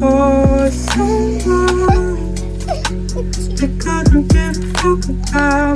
Oh. I